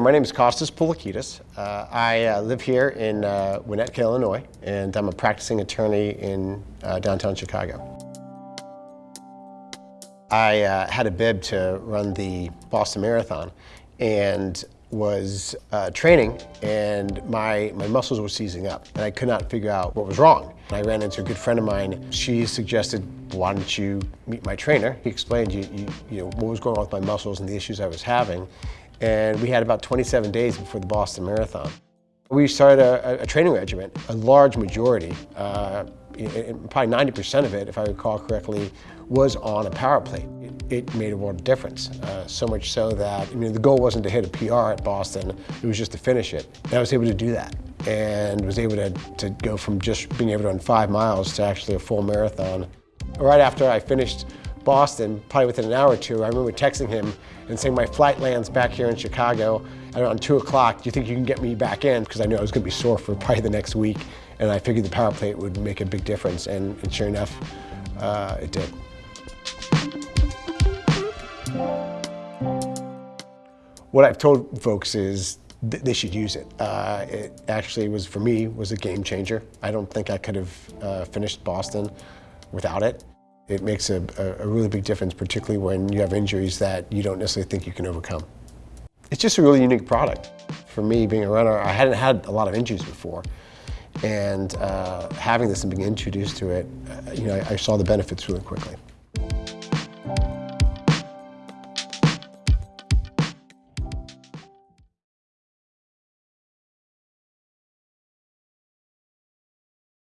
My name is Costas Poulakidis. Uh, I uh, live here in uh, Winnetka, Illinois, and I'm a practicing attorney in uh, downtown Chicago. I uh, had a bib to run the Boston Marathon and was uh, training and my, my muscles were seizing up and I could not figure out what was wrong. I ran into a good friend of mine. She suggested, why don't you meet my trainer? He explained you, you, you know, what was going on with my muscles and the issues I was having. And we had about 27 days before the Boston Marathon. We started a, a training regimen, a large majority, uh, probably 90% of it, if I recall correctly, was on a power plate. It, it made a world of difference, uh, so much so that, I mean, the goal wasn't to hit a PR at Boston, it was just to finish it. And I was able to do that and was able to, to go from just being able to run five miles to actually a full marathon. Right after I finished Boston, probably within an hour or two, I remember texting him and saying my flight lands back here in Chicago around 2 o'clock. Do you think you can get me back in? Because I knew I was going to be sore for probably the next week. And I figured the power plate would make a big difference. And, and sure enough, uh, it did. What I've told folks is th they should use it. Uh, it actually was, for me, was a game changer. I don't think I could have uh, finished Boston without it. It makes a, a, really big difference, particularly when you have injuries that you don't necessarily think you can overcome. It's just a really unique product. For me, being a runner, I hadn't had a lot of injuries before. And uh, having this and being introduced to it, uh, you know, I, I saw the benefits really quickly.